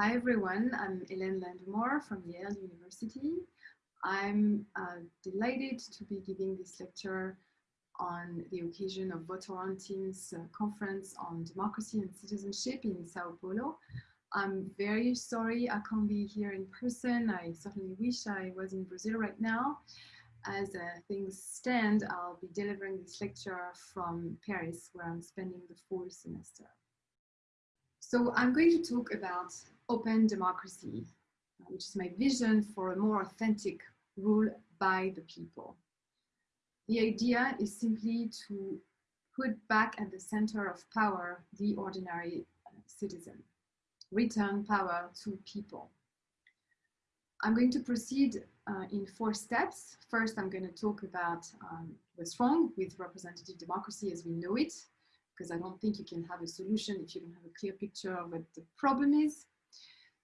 Hi everyone, I'm Hélène Landemore from Yale University. I'm uh, delighted to be giving this lecture on the occasion of Votorantim's Team's uh, conference on democracy and citizenship in Sao Paulo. I'm very sorry I can't be here in person. I certainly wish I was in Brazil right now. As uh, things stand, I'll be delivering this lecture from Paris, where I'm spending the fall semester. So I'm going to talk about open democracy, which is my vision for a more authentic rule by the people. The idea is simply to put back at the center of power the ordinary uh, citizen, return power to people. I'm going to proceed uh, in four steps. First, I'm going to talk about um, what's wrong with representative democracy as we know it, because I don't think you can have a solution if you don't have a clear picture of what the problem is.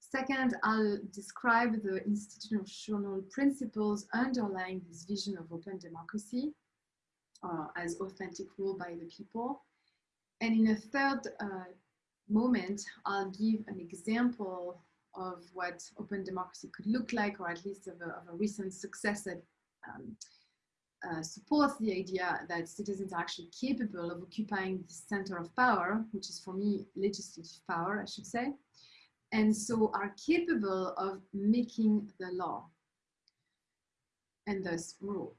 Second, I'll describe the institutional principles underlying this vision of open democracy uh, as authentic rule by the people. And in a third uh, moment, I'll give an example of what open democracy could look like, or at least of a, of a recent success that um, uh, supports the idea that citizens are actually capable of occupying the center of power, which is for me legislative power, I should say, and so are capable of making the law and thus rule.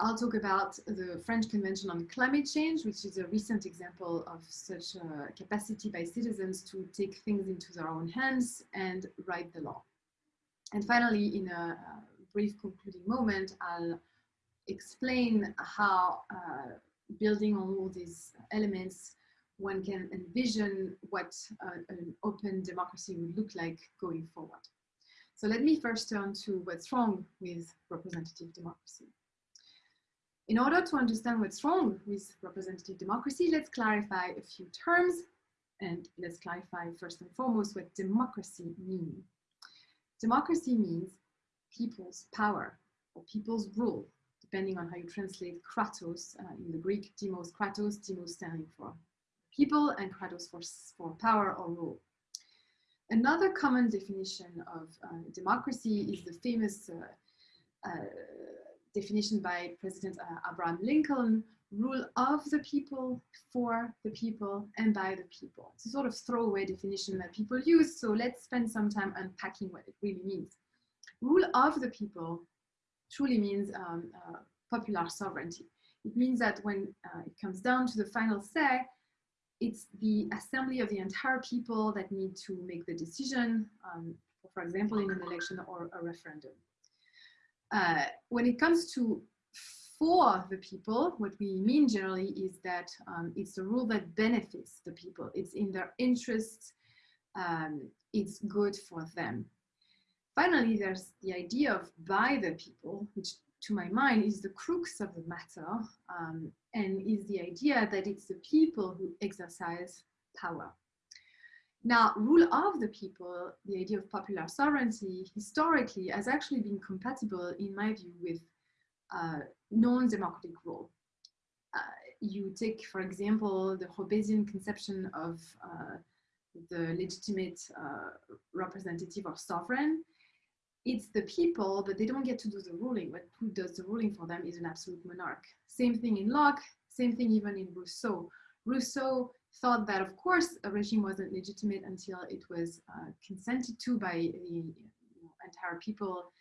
I'll talk about the French Convention on Climate Change, which is a recent example of such a capacity by citizens to take things into their own hands and write the law. And finally, in a, brief concluding moment, I'll explain how uh, building on all these elements one can envision what uh, an open democracy would look like going forward. So let me first turn to what's wrong with representative democracy. In order to understand what's wrong with representative democracy, let's clarify a few terms and let's clarify first and foremost what democracy means. Democracy means people's power or people's rule, depending on how you translate kratos uh, in the Greek, demos, kratos, demos standing for people and kratos for, for power or rule. Another common definition of uh, democracy is the famous uh, uh, definition by President uh, Abraham Lincoln, rule of the people, for the people, and by the people. It's a sort of throwaway definition that people use, so let's spend some time unpacking what it really means. Rule of the people truly means um, uh, popular sovereignty. It means that when uh, it comes down to the final say, it's the assembly of the entire people that need to make the decision, um, for example, in an election or a referendum. Uh, when it comes to for the people, what we mean generally is that um, it's a rule that benefits the people. It's in their interests. Um, it's good for them. Finally, there's the idea of by the people, which to my mind is the crux of the matter um, and is the idea that it's the people who exercise power. Now, rule of the people, the idea of popular sovereignty, historically has actually been compatible, in my view, with uh, non-democratic rule. Uh, you take, for example, the Hobbesian conception of uh, the legitimate uh, representative or sovereign, it's the people, but they don't get to do the ruling. What who does the ruling for them is an absolute monarch. Same thing in Locke, same thing even in Rousseau. Rousseau thought that, of course, a regime wasn't legitimate until it was uh, consented to by the entire people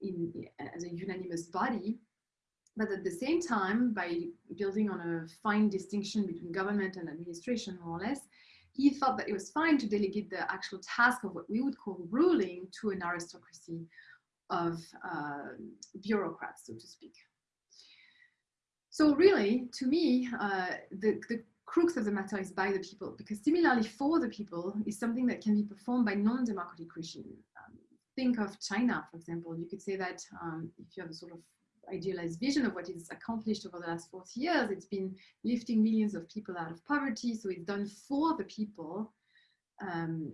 in, as a unanimous body. But at the same time, by building on a fine distinction between government and administration, more or less, he thought that it was fine to delegate the actual task of what we would call ruling to an aristocracy of uh, bureaucrats, so to speak. So really, to me, uh, the, the crux of the matter is by the people, because similarly for the people is something that can be performed by non-democratic regime. Um, think of China, for example. You could say that um, if you have a sort of idealized vision of what it's accomplished over the last 40 years. It's been lifting millions of people out of poverty. So it's done for the people, um,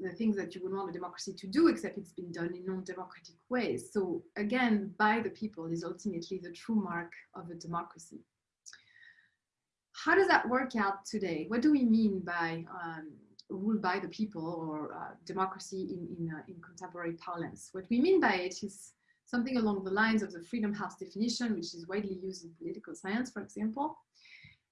the things that you would want a democracy to do, except it's been done in non-democratic ways. So again, by the people is ultimately the true mark of a democracy. How does that work out today? What do we mean by um, rule by the people or uh, democracy in, in, uh, in contemporary parlance. What we mean by it is something along the lines of the Freedom House definition, which is widely used in political science, for example.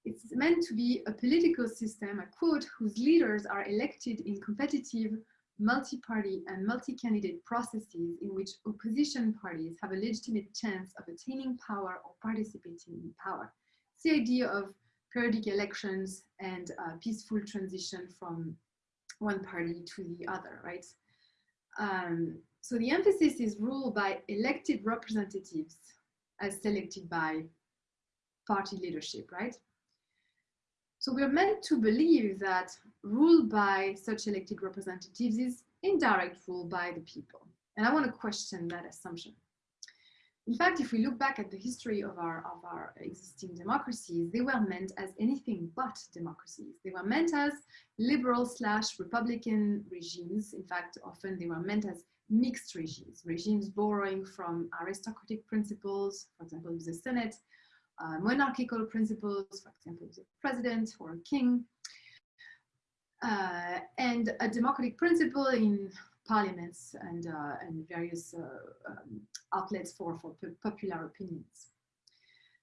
It's meant to be a political system, I quote, whose leaders are elected in competitive, multi-party and multi-candidate processes in which opposition parties have a legitimate chance of attaining power or participating in power. It's the idea of periodic elections and uh, peaceful transition from one party to the other, right? Um, so the emphasis is ruled by elected representatives as selected by party leadership, right? So we're meant to believe that rule by such elected representatives is indirect rule by the people. And I want to question that assumption. In fact, if we look back at the history of our, of our existing democracies, they were meant as anything but democracies. They were meant as liberal slash Republican regimes. In fact, often they were meant as mixed regimes, regimes borrowing from aristocratic principles, for example, the Senate, uh, monarchical principles, for example, the president or a king, uh, and a democratic principle in parliaments and, uh, and various uh, um, outlets for, for popular opinions.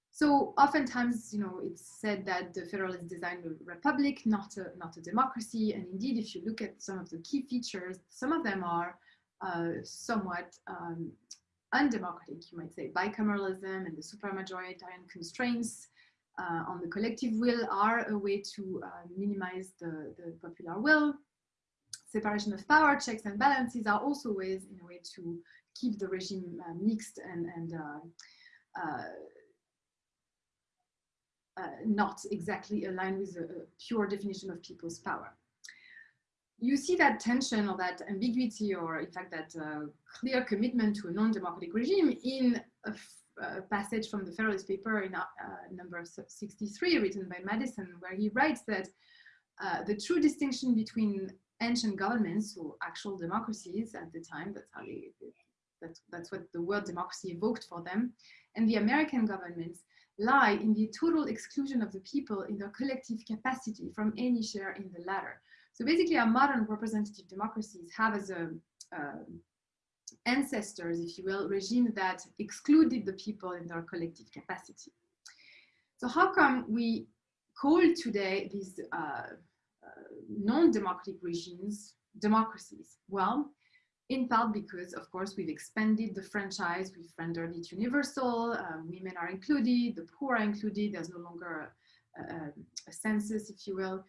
So oftentimes, you know, it's said that the Federalists designed a republic, not a, not a democracy. And indeed, if you look at some of the key features, some of them are somewhat um, undemocratic, you might say. Bicameralism and the supermajoritarian constraints uh, on the collective will are a way to uh, minimize the, the popular will. Separation of power, checks and balances are also ways in a way to keep the regime uh, mixed and, and uh, uh, uh, not exactly aligned with a, a pure definition of people's power you see that tension or that ambiguity or in fact that uh, clear commitment to a non-democratic regime in a, a, passage from the Federalist paper in uh, number 63 written by Madison where he writes that uh, the true distinction between ancient governments, or actual democracies at the time, that's how they, that's, that's what the word democracy evoked for them, and the American governments lie in the total exclusion of the people in their collective capacity from any share in the latter. So basically our modern representative democracies have as a, uh, ancestors, if you will, regimes that excluded the people in their collective capacity. So how come we call today these uh, uh, non-democratic regimes democracies? Well, in part because, of course, we've expanded the franchise, we've rendered it universal, uh, women are included, the poor are included, there's no longer a, a, a census, if you will.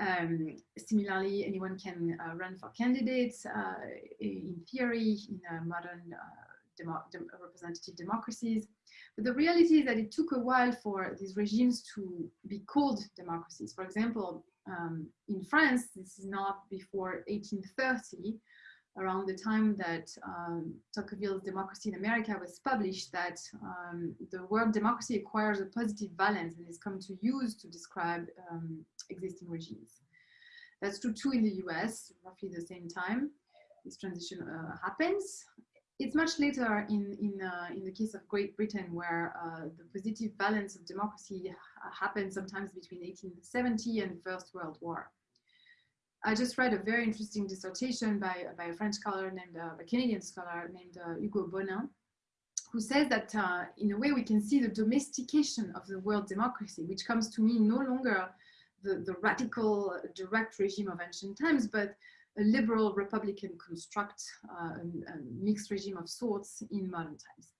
Um, similarly, anyone can uh, run for candidates uh, in theory in modern uh, demo dem representative democracies. But the reality is that it took a while for these regimes to be called democracies. For example, um, in France, this is not before 1830, around the time that um, Tocqueville's Democracy in America was published that um, the word democracy acquires a positive valence and is come to use to describe um, existing regimes. That's true too in the US, roughly the same time this transition uh, happens. It's much later in, in, uh, in the case of Great Britain where uh, the positive balance of democracy happened sometimes between 1870 and First World War. I just read a very interesting dissertation by, by a French scholar named, uh, a Canadian scholar named uh, Hugo Bonin, who says that uh, in a way we can see the domestication of the world democracy, which comes to mean no longer the, the radical direct regime of ancient times, but a liberal republican construct, uh, a, a mixed regime of sorts in modern times.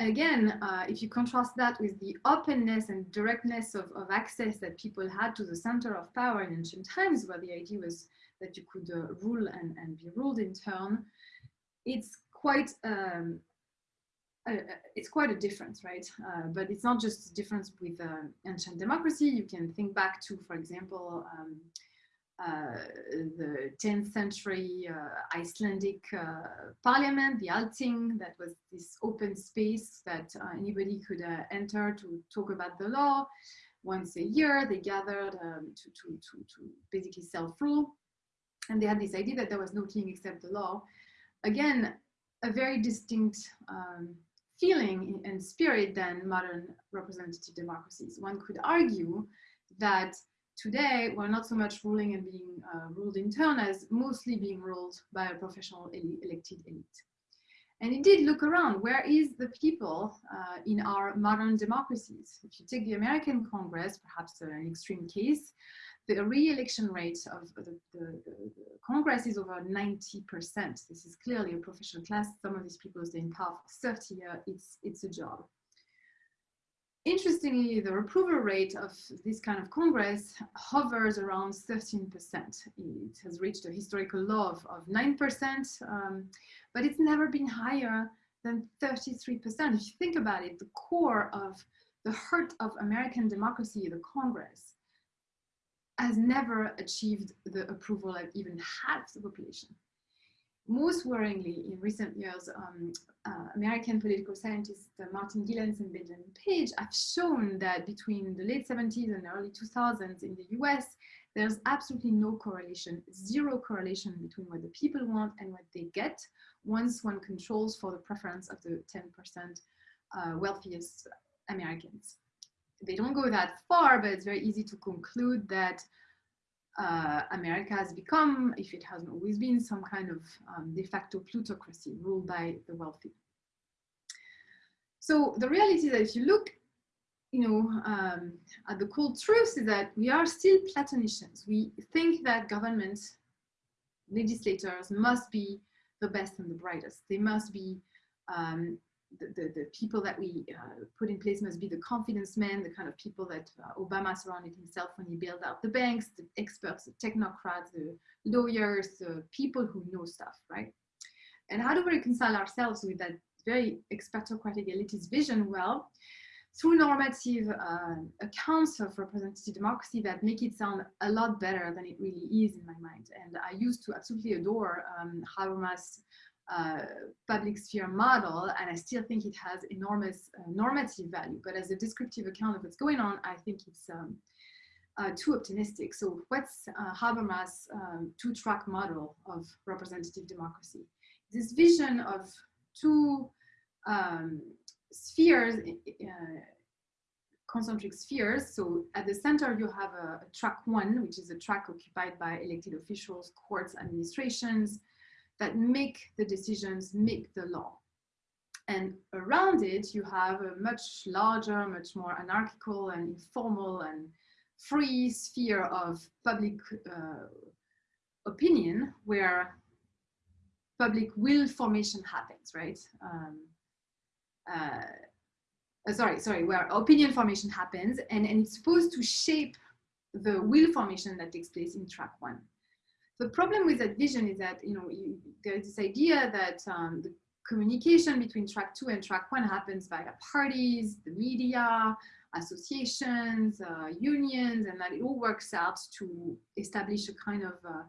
Again, uh, if you contrast that with the openness and directness of, of, access that people had to the center of power in ancient times, where the idea was that you could uh, rule and, and, be ruled in turn, it's quite um, uh, it's quite a difference, right? Uh, but it's not just a difference with uh, ancient democracy. You can think back to, for example, um, uh, the 10th century uh, Icelandic uh, parliament, the Althing, that was this open space that anybody could enter to talk about the law. Once a year, they gathered um, to, to, to, to basically self-rule. And they had this idea that there was no king except the law. Again, a very distinct um, feeling and spirit than modern representative democracies. One could argue that today we're not so much ruling and being uh, ruled in turn as mostly being ruled by a professional elected elite. And indeed, look around, where is the people uh, in our modern democracies? If you take the American Congress, perhaps an extreme case, the re-election rate of the, the, the, Congress is over 90%. This is clearly a professional class. Some of these people stay in power for 30 years. It's, it's a job. Interestingly, the approval rate of this kind of Congress hovers around 13%. It has reached a historical low of, of 9%, um, but it's never been higher than 33%. If you think about it, the core of the heart of American democracy, the Congress, has never achieved the approval of even half the population. Most worryingly, in recent years, um, uh, American political scientists uh, Martin Gilens and Benjamin Page have shown that between the late 70s and early 2000s in the US, there's absolutely no correlation, zero correlation between what the people want and what they get once one controls for the preference of the 10% uh, wealthiest Americans they don't go that far, but it's very easy to conclude that uh, America has become, if it hasn't always been, some kind of um, de facto plutocracy ruled by the wealthy. So the reality is that if you look, you know, um, at the cold truth is that we are still Platonicians. We think that government legislators must be the best and the brightest. They must be um, the, the, people that we uh, put in place must be the confidence men, the kind of people that uh, Obama surrounded himself when he bailed out the banks, the experts, the technocrats, the lawyers, the people who know stuff, right? And how do we reconcile ourselves with that very expertocratic elitist vision? Well, through normative uh, accounts of representative democracy that make it sound a lot better than it really is in my mind. And I used to absolutely adore um, Habermas' uh, public sphere model, and I still think it has enormous uh, normative value. But as a descriptive account of what's going on, I think it's um, uh, too optimistic. So what's uh, Habermas' um, two-track model of representative democracy? This vision of two um, spheres, uh, concentric spheres. So at the center, you have a, a track one, which is a track occupied by elected officials, courts, administrations, that make the decisions, make the law. And around it, you have a much larger, much more anarchical and informal and free sphere of public uh, opinion where public will formation happens, right? Um, uh, uh, sorry, sorry, where opinion formation happens and, and it's supposed to shape the will formation that takes place in track one. The problem with that vision is that, you know, you, there's this idea that um, the communication between track two and track one happens via parties, the media, associations, uh, unions, and that it all works out to establish a kind of uh,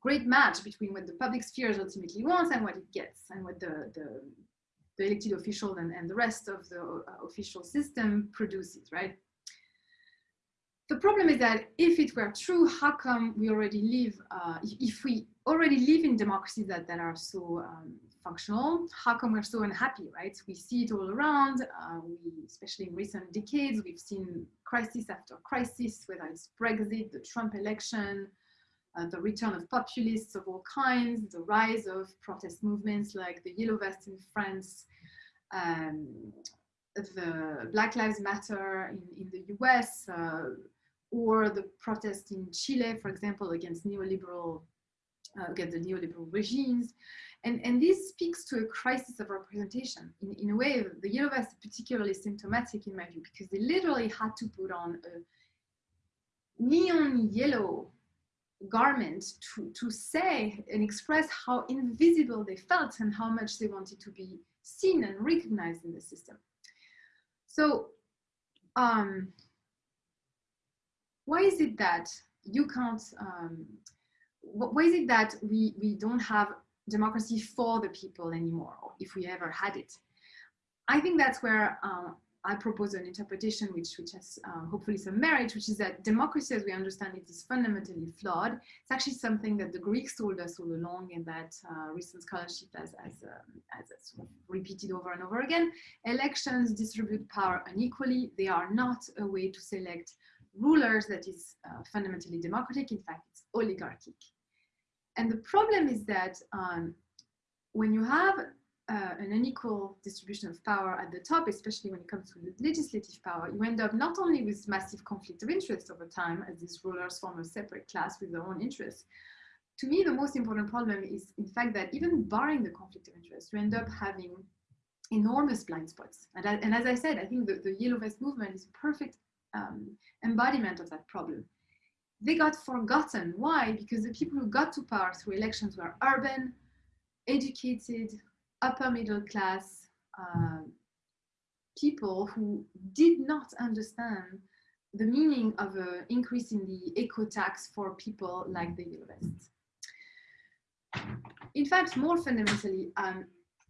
great match between what the public spheres ultimately wants and what it gets and what the, the, the elected officials and, and the rest of the uh, official system produces, right? The problem is that if it were true, how come we already live, uh, if we already live in democracies that, that are so um, functional, how come we're so unhappy, right? We see it all around, uh, we, especially in recent decades, we've seen crisis after crisis, whether it's Brexit, the Trump election, uh, the return of populists of all kinds, the rise of protest movements like the Yellow Vest in France, um, the Black Lives Matter in, in the US, uh, or the protest in Chile, for example, against neoliberal, uh, against the neoliberal regimes. And, and this speaks to a crisis of representation. In, in a way, the Yellow Vest is particularly symptomatic in my view, because they literally had to put on a neon yellow garment to, to say and express how invisible they felt and how much they wanted to be seen and recognized in the system. So um, why is it that you can't, um, why is it that we, we don't have democracy for the people anymore, if we ever had it? I think that's where uh, I propose an interpretation which, which has uh, hopefully some merit, which is that democracy as we understand it is fundamentally flawed. It's actually something that the Greeks told us all along and that uh, recent scholarship has, has, um, has sort of repeated over and over again. Elections distribute power unequally. They are not a way to select rulers that is uh, fundamentally democratic. In fact, it's oligarchic. And the problem is that um, when you have uh, an unequal distribution of power at the top, especially when it comes to legislative power, you end up not only with massive conflict of interest over time, as these rulers form a separate class with their own interests. To me, the most important problem is, in fact, that even barring the conflict of interest, you end up having enormous blind spots. And, and as I said, I think the, the Yellow Vest movement is a perfect um, embodiment of that problem. They got forgotten. Why? Because the people who got to power through elections were urban, educated, upper middle class uh, people who did not understand the meaning of an increase in the eco tax for people like the Yellow Vests. In fact, more fundamentally, um,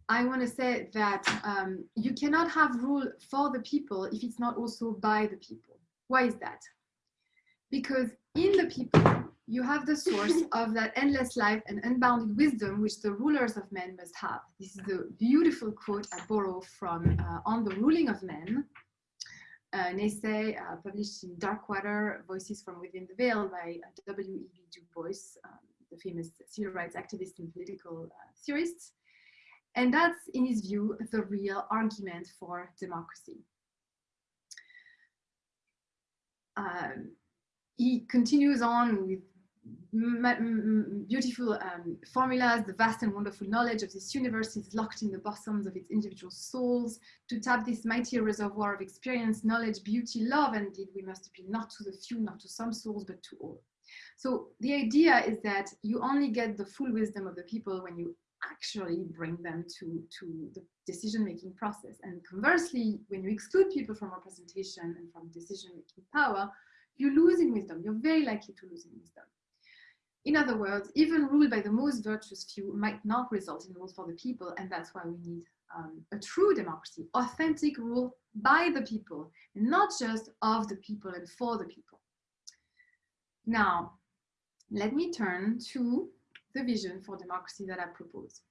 I want to say that um, you cannot have rule for the people if it's not also by the people. Why is that? Because in the people, you have the source of that endless life and unbounded wisdom which the rulers of men must have. This is the beautiful quote I borrow from uh, On the Ruling of Men, an essay uh, published in Darkwater, Voices from Within the Veil by uh, W.E.B. Du Bois, um, the famous civil rights activist and political uh, theorist. And that's, in his view, the real argument for democracy. Um, he continues on with beautiful um, formulas, the vast and wonderful knowledge of this universe is locked in the bosoms of its individual souls. To tap this mighty reservoir of experience, knowledge, beauty, love, and indeed we must appeal not to the few, not to some souls, but to all. So the idea is that you only get the full wisdom of the people when you actually bring them to, to the decision-making process. And conversely, when you exclude people from representation and from decision-making power, you lose in wisdom. You're very likely to lose in wisdom. In other words, even rule by the most virtuous few might not result in rule for the people, and that's why we need um, a true democracy, authentic rule by the people, not just of the people and for the people. Now, let me turn to the vision for democracy that I propose.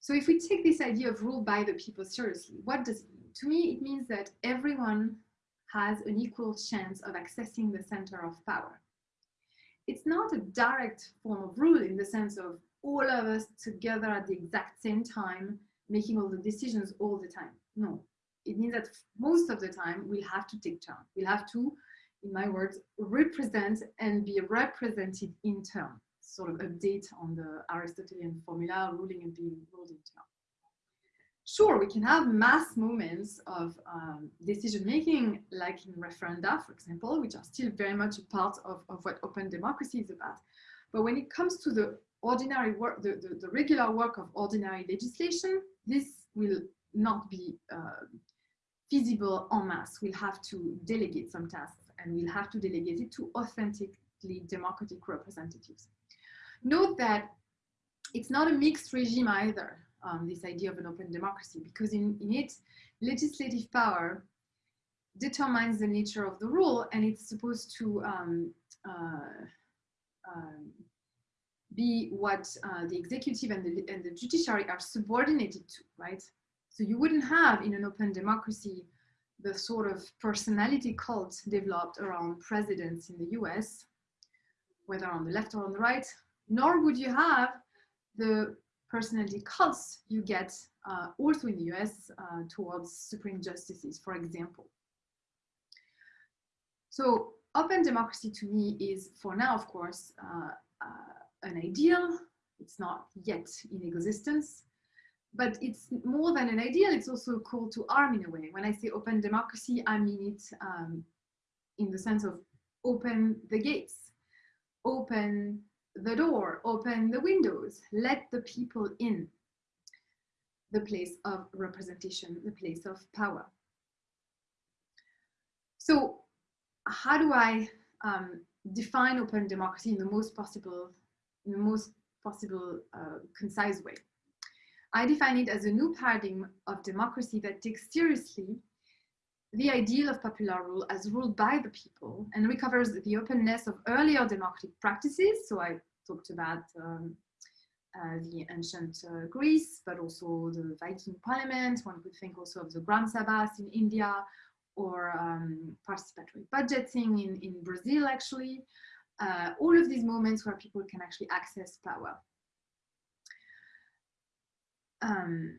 So if we take this idea of rule by the people seriously, what does it mean? To me, it means that everyone has an equal chance of accessing the center of power. It's not a direct form of rule in the sense of all of us together at the exact same time, making all the decisions all the time. No, it means that most of the time we'll have to take turn. We'll have to in my words, represent and be represented in turn. Sort of update on the Aristotelian formula, ruling and being ruled in turn. Sure, we can have mass moments of um, decision making, like in referenda, for example, which are still very much a part of, of what open democracy is about. But when it comes to the ordinary work, the, the, the regular work of ordinary legislation, this will not be uh, feasible en masse. We'll have to delegate some tasks and we'll have to delegate it to authentically democratic representatives. Note that it's not a mixed regime either, um, this idea of an open democracy, because in, in it, legislative power determines the nature of the rule and it's supposed to um, uh, um, be what uh, the executive and the, and the judiciary are subordinated to, right? So you wouldn't have in an open democracy the sort of personality cult developed around presidents in the US, whether on the left or on the right, nor would you have the personality cults you get uh, also in the US uh, towards supreme justices, for example. So open democracy to me is, for now, of course, uh, uh an ideal. It's not yet in existence but it's more than an ideal, it's also a call to arm in a way. When I say open democracy, I mean it um, in the sense of open the gates, open the door, open the windows, let the people in the place of representation, the place of power. So how do I um, define open democracy in the most possible, in the most possible uh, concise way? I define it as a new paradigm of democracy that takes seriously the ideal of popular rule as ruled by the people and recovers the openness of earlier democratic practices. So I talked about um, uh, the ancient uh, Greece, but also the Viking parliament. One could think also of the Gram Sabhas in India or um, participatory budgeting in, in Brazil, actually. Uh, all of these moments where people can actually access power. Um,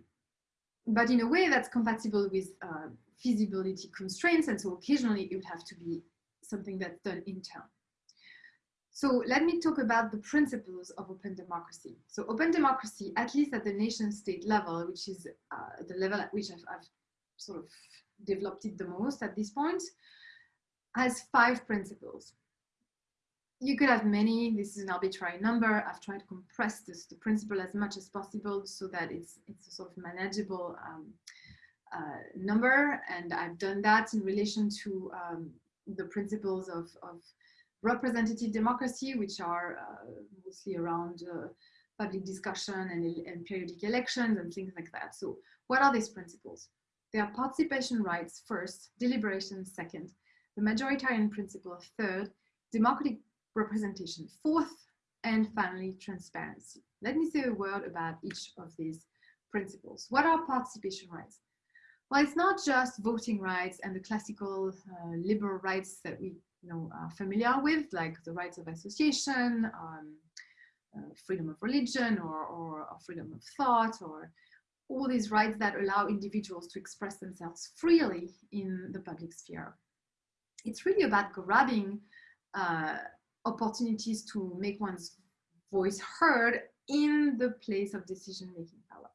but in a way that's compatible with uh, feasibility constraints. And so occasionally it would have to be something that's done in turn. So let me talk about the principles of open democracy. So open democracy, at least at the nation state level, which is uh, the level at which I've, I've, sort of developed it the most at this point, has five principles. You could have many, this is an arbitrary number. I've tried to compress this, the principle as much as possible so that it's, it's a sort of manageable um, uh, number. And I've done that in relation to um, the principles of, of representative democracy, which are uh, mostly around uh, public discussion and, and, periodic elections and things like that. So what are these principles? They are participation rights first, deliberation second, the majoritarian principle third, democratic representation fourth, and finally transparency. Let me say a word about each of these principles. What are participation rights? Well, it's not just voting rights and the classical uh, liberal rights that we you know, are familiar with, like the rights of association, um, uh, freedom of religion, or, or, or, freedom of thought, or all these rights that allow individuals to express themselves freely in the public sphere. It's really about grabbing uh, opportunities to make one's voice heard in the place of decision-making power.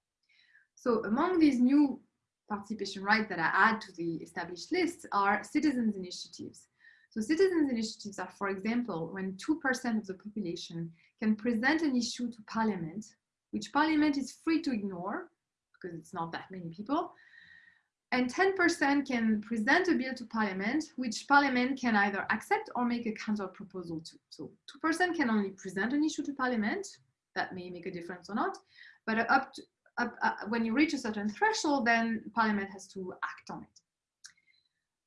So among these new participation rights that I add to the established list are citizens' initiatives. So citizens' initiatives are, for example, when 2% of the population can present an issue to parliament, which parliament is free to ignore because it's not that many people, and 10% can present a bill to parliament, which parliament can either accept or make a counter proposal to. So 2% can only present an issue to parliament, that may make a difference or not, but up to, up, uh, when you reach a certain threshold, then parliament has to act on it.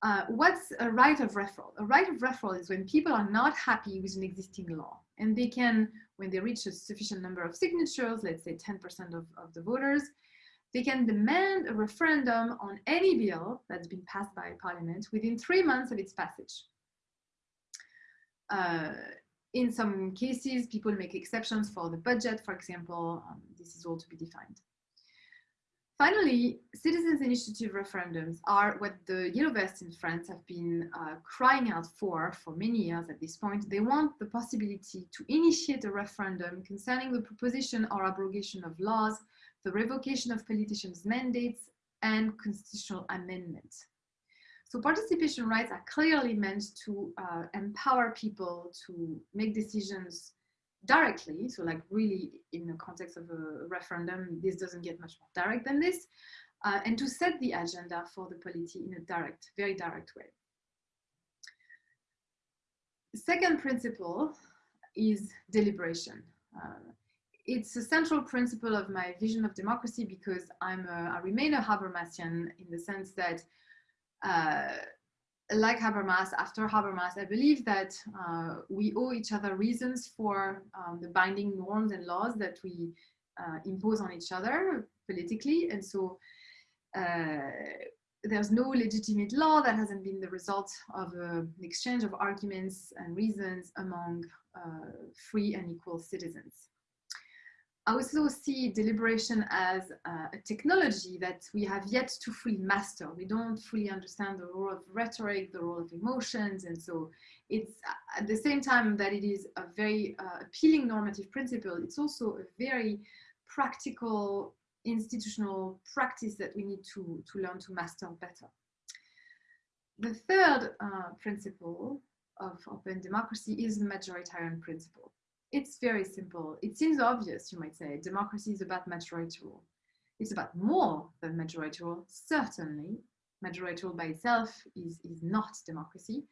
Uh, what's a right of referral? A right of referral is when people are not happy with an existing law and they can, when they reach a sufficient number of signatures, let's say 10% of, of the voters, they can demand a referendum on any bill that's been passed by parliament within three months of its passage. Uh, in some cases, people make exceptions for the budget, for example, um, this is all to be defined. Finally, citizens' initiative referendums are what the Yellow Vests in France have been uh, crying out for for many years at this point. They want the possibility to initiate a referendum concerning the proposition or abrogation of laws, the revocation of politicians' mandates, and constitutional amendments. So participation rights are clearly meant to uh, empower people to make decisions directly, so like really in the context of a referendum, this doesn't get much more direct than this, uh, and to set the agenda for the polity in a direct, very direct way. Second principle is deliberation. Uh, it's a central principle of my vision of democracy because I'm a, I remain a Habermasian in the sense that uh, like Habermas, after Habermas, I believe that uh, we owe each other reasons for um, the binding norms and laws that we uh, impose on each other politically. And so uh, there's no legitimate law that hasn't been the result of uh, an exchange of arguments and reasons among uh, free and equal citizens. I also see deliberation as uh, a technology that we have yet to fully master. We don't fully understand the role of rhetoric, the role of emotions. And so it's uh, at the same time that it is a very uh, appealing normative principle, it's also a very practical institutional practice that we need to, to learn to master better. The third uh, principle of open democracy is the majoritarian principle. It's very simple. It seems obvious, you might say. Democracy is about majority rule. It's about more than majority rule, certainly. Majority rule by itself is, is not democracy.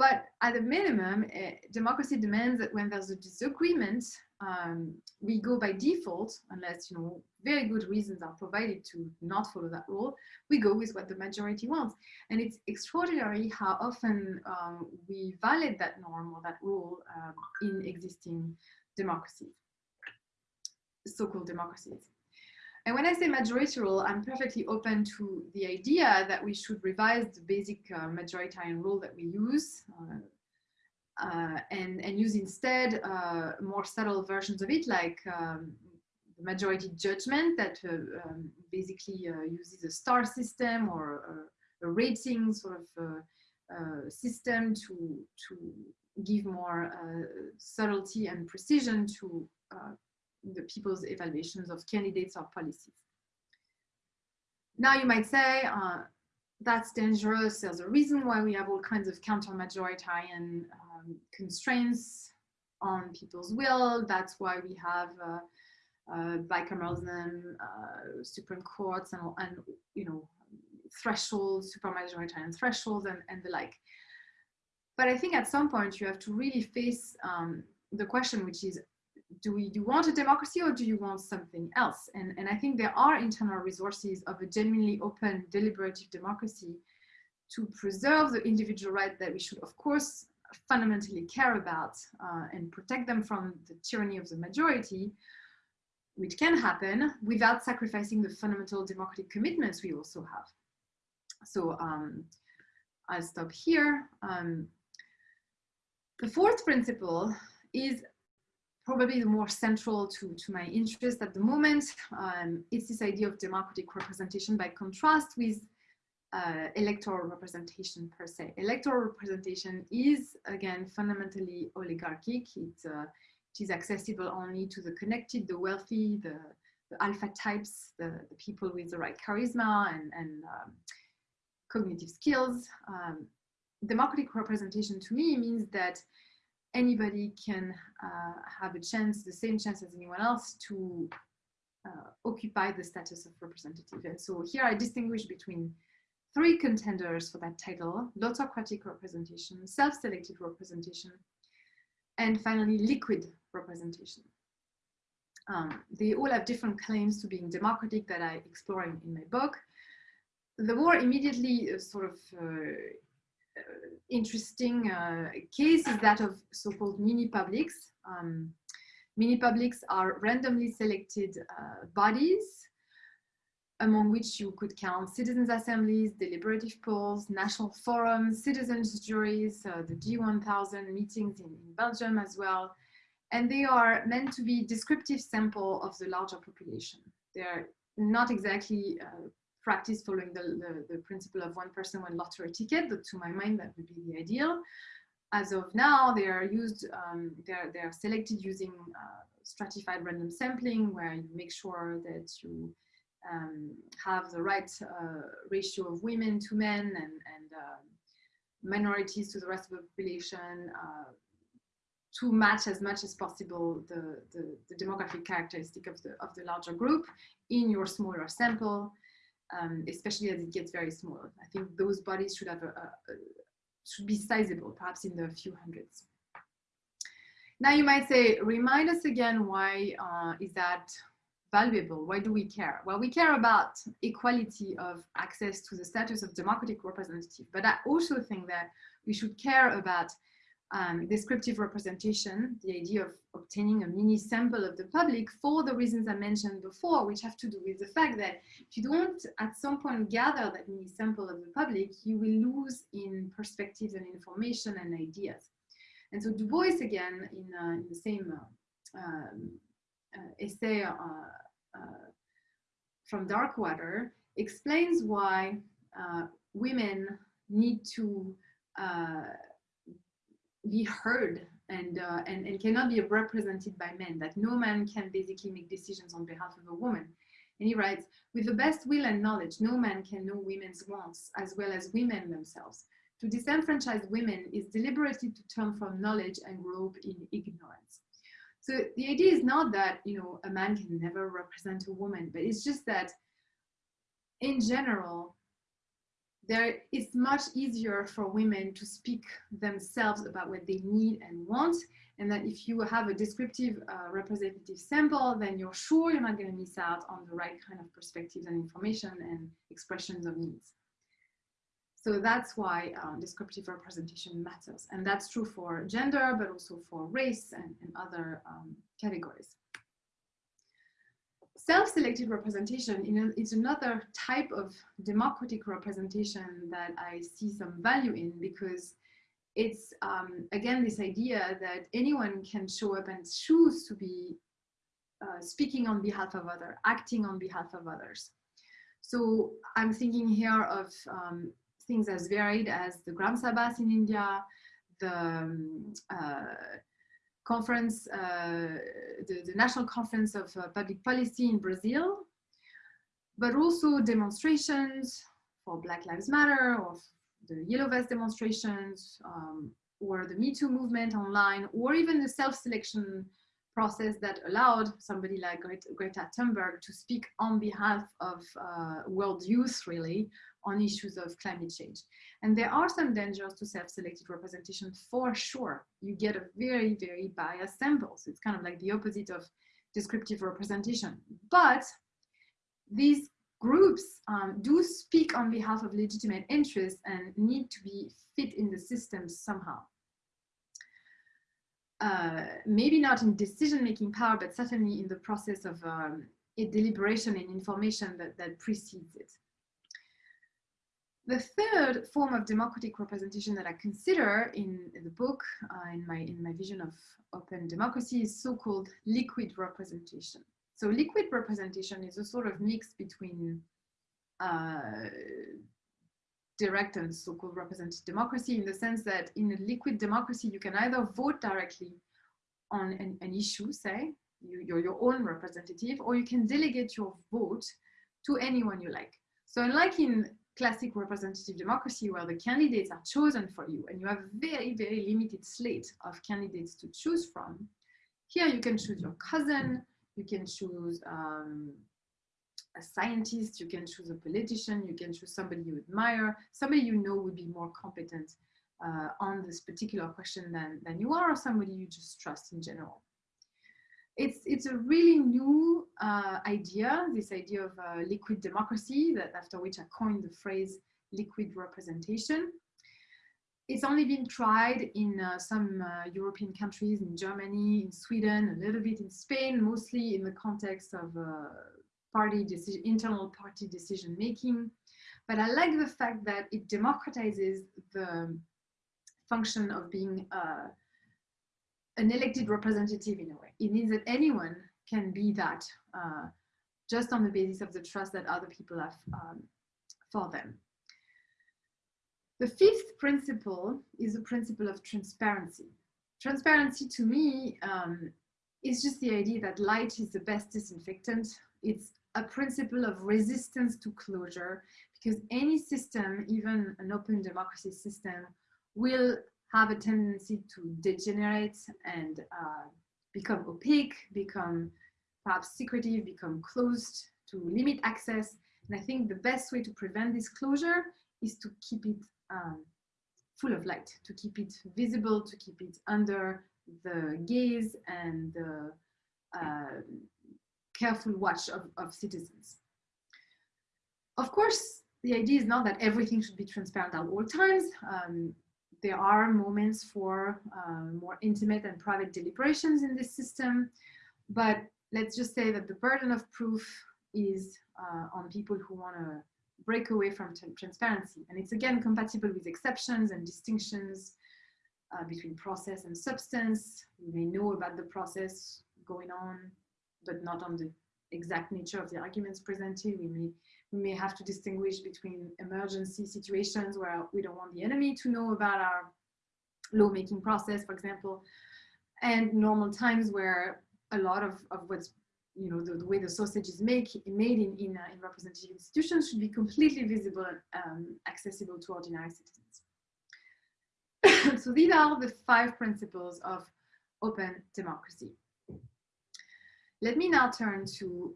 But at a minimum, uh, democracy demands that when there's a disagreement, um, we go by default, unless you know very good reasons are provided to not follow that rule, we go with what the majority wants. And it's extraordinary how often um, we violate that norm or that rule um, in existing democracies, so-called democracies. And when I say majority rule, I'm perfectly open to the idea that we should revise the basic uh, majoritarian rule that we use uh, uh, and, and use instead uh, more subtle versions of it, like um, the majority judgment that uh, um, basically uh, uses a star system or a, a rating sort of system to, to give more subtlety and precision to the people's evaluations of candidates or policies. Now you might say, uh, that's dangerous. There's a reason why we have all kinds of counter-majoritarian um, constraints on people's will. That's why we have uh, uh, bicameralism, uh, Supreme Courts, and, and you know thresholds, supermajoritarian thresholds, and, and the like. But I think at some point you have to really face um, the question, which is, do we do you want a democracy or do you want something else? And, and I think there are internal resources of a genuinely open, deliberative democracy to preserve the individual right that we should, of course, fundamentally care about uh, and protect them from the tyranny of the majority, which can happen without sacrificing the fundamental democratic commitments we also have. So um, I'll stop here. Um, the fourth principle is probably the more central to, to my interest at the moment. Um, it's this idea of democratic representation by contrast with uh, electoral representation per se. Electoral representation is, again, fundamentally oligarchic. It, uh, it is accessible only to the connected, the wealthy, the, the alpha types, the, the, people with the right charisma and, and um, cognitive skills. Um, democratic representation to me means that anybody can uh, have a chance, the same chance as anyone else to uh, occupy the status of representative. And so here I distinguish between three contenders for that title, lottocratic representation, self-selected representation, and finally liquid representation. Um, they all have different claims to being democratic that I explore in, in my book. The more immediately uh, sort of uh, interesting uh, case is that of so-called mini publics. Um, mini publics are randomly selected uh, bodies among which you could count citizens assemblies, deliberative polls, national forums, citizens juries, uh, the G1000 meetings in, in, Belgium as well. And they are meant to be descriptive sample of the larger population. They're not exactly uh, practice following the, the, the, principle of one person, one lottery ticket, but to my mind, that would be the ideal. As of now, they are used, um, they're, they're selected using uh, stratified random sampling, where you make sure that you um, have the right uh, ratio of women to men and, and uh, minorities to the rest of the population uh, to match as much as possible the, the, the, demographic characteristic of the, of the larger group in your smaller sample um, especially as it gets very small. I think those bodies should have a, a, a, should be sizable, perhaps in the few hundreds. Now you might say, remind us again, why uh, is that valuable? Why do we care? Well, we care about equality of access to the status of democratic representative, but I also think that we should care about um, descriptive representation, the idea of obtaining a mini sample of the public for the reasons I mentioned before, which have to do with the fact that if you don't at some point gather that mini sample of the public, you will lose in perspectives and information and ideas. And so Du Bois, again, in, uh, in the same uh, um, uh, essay uh, uh, from Darkwater, explains why uh, women need to be heard and, uh, and, and cannot be represented by men, that no man can basically make decisions on behalf of a woman. And he writes, with the best will and knowledge, no man can know women's wants as well as women themselves. To disenfranchise women is deliberately to turn from knowledge and grope in ignorance. So the idea is not that, you know, a man can never represent a woman, but it's just that in general, there it's much easier for women to speak themselves about what they need and want. And that if you have a descriptive uh, representative sample then you're sure you're not going to miss out on the right kind of perspectives and information and expressions of needs. So that's why um, descriptive representation matters. And that's true for gender but also for race and, and other um, categories self-selected representation is another type of democratic representation that I see some value in because it's um, again this idea that anyone can show up and choose to be uh, speaking on behalf of others, acting on behalf of others. So I'm thinking here of um, things as varied as the Gram Sabhas in India, the um, uh, conference, uh, the, the, National Conference of uh, Public Policy in Brazil, but also demonstrations for Black Lives Matter or the Yellow Vest demonstrations um, or the Me Too movement online or even the self-selection process that allowed somebody like Greta Thunberg to speak on behalf of uh, world youth really on issues of climate change. And there are some dangers to self-selected representation for sure. You get a very, very biased sample. So it's kind of like the opposite of descriptive representation. But these groups um, do speak on behalf of legitimate interests and need to be fit in the system somehow. Uh, maybe not in decision-making power, but certainly in the process of um, deliberation and information that, that precedes it. The third form of democratic representation that I consider in the book, uh, in, my, in my vision of open democracy, is so-called liquid representation. So liquid representation is a sort of mix between uh, direct and so-called representative democracy in the sense that in a liquid democracy, you can either vote directly on an, an issue, say, you, you're your own representative, or you can delegate your vote to anyone you like. So unlike in classic representative democracy where the candidates are chosen for you and you have a very, very limited slate of candidates to choose from, here you can choose your cousin, you can choose um, a scientist, you can choose a politician, you can choose somebody you admire, somebody you know would be more competent uh, on this particular question than, than you are, or somebody you just trust in general. It's, it's a really new uh, idea, this idea of uh, liquid democracy, that after which I coined the phrase liquid representation. It's only been tried in uh, some uh, European countries, in Germany, in Sweden, a little bit in Spain, mostly in the context of uh, party decision, internal party decision making. But I like the fact that it democratizes the function of being uh, an elected representative in a way. It means that anyone can be that uh, just on the basis of the trust that other people have um, for them. The fifth principle is the principle of transparency. Transparency to me um, is just the idea that light is the best disinfectant. It's a principle of resistance to closure because any system, even an open democracy system, will have a tendency to degenerate and uh, become opaque, become perhaps secretive, become closed, to limit access. And I think the best way to prevent this closure is to keep it um, full of light, to keep it visible, to keep it under the gaze and the uh, careful watch of, of citizens. Of course, the idea is not that everything should be transparent at all times. Um, there are moments for uh, more intimate and private deliberations in this system, but let's just say that the burden of proof is uh, on people who want to break away from transparency. And it's again compatible with exceptions and distinctions uh, between process and substance. We may know about the process going on, but not on the exact nature of the arguments presented. We may we may have to distinguish between emergency situations where we don't want the enemy to know about our lawmaking process, for example, and normal times where a lot of, of what's, you know, the, the way the sausage is make, made in, in, uh, in representative institutions should be completely visible and um, accessible to ordinary citizens. so these are the five principles of open democracy. Let me now turn to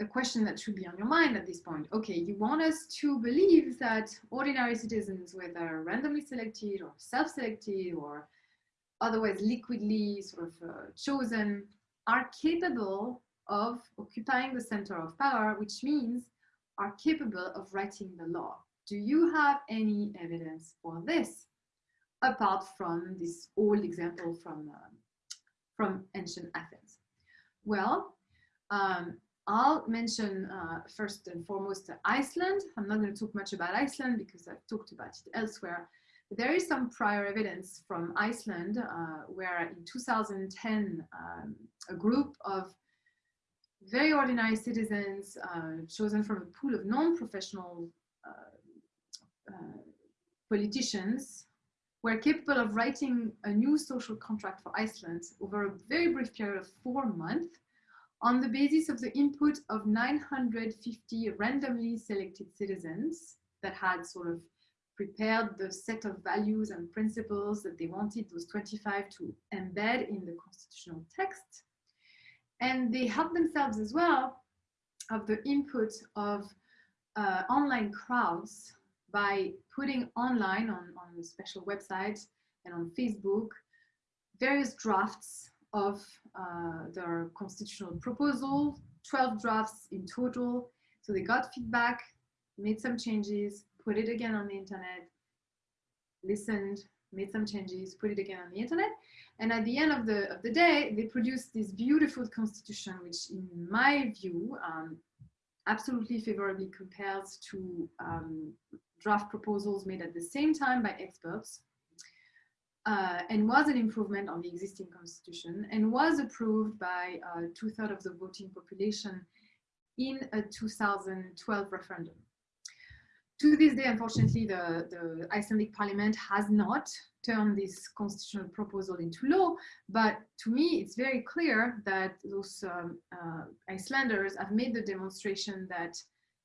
a question that should be on your mind at this point. Okay, you want us to believe that ordinary citizens, whether randomly selected or self-selected or otherwise liquidly sort of uh, chosen, are capable of occupying the center of power, which means are capable of writing the law. Do you have any evidence for this, apart from this old example from, uh, from ancient Athens? Well, um, I'll mention uh, first and foremost Iceland. I'm not going to talk much about Iceland because I've talked about it elsewhere. But there is some prior evidence from Iceland uh, where in 2010, um, a group of very ordinary citizens uh, chosen from a pool of non-professional uh, uh, politicians were capable of writing a new social contract for Iceland over a very brief period of four months on the basis of the input of 950 randomly selected citizens that had sort of prepared the set of values and principles that they wanted those 25 to embed in the constitutional text. And they helped themselves as well of the input of uh, online crowds by putting online on, on special websites and on Facebook various drafts of uh, their constitutional proposal, 12 drafts in total. So they got feedback, made some changes, put it again on the internet, listened, made some changes, put it again on the internet. And at the end of the, of the day, they produced this beautiful constitution, which in my view, um, absolutely favorably compares to um, draft proposals made at the same time by experts uh, and was an improvement on the existing constitution and was approved by uh, two-thirds of the voting population in a 2012 referendum. To this day, unfortunately, the, the Icelandic parliament has not turned this constitutional proposal into law, but to me, it's very clear that those um, uh, Icelanders have made the demonstration that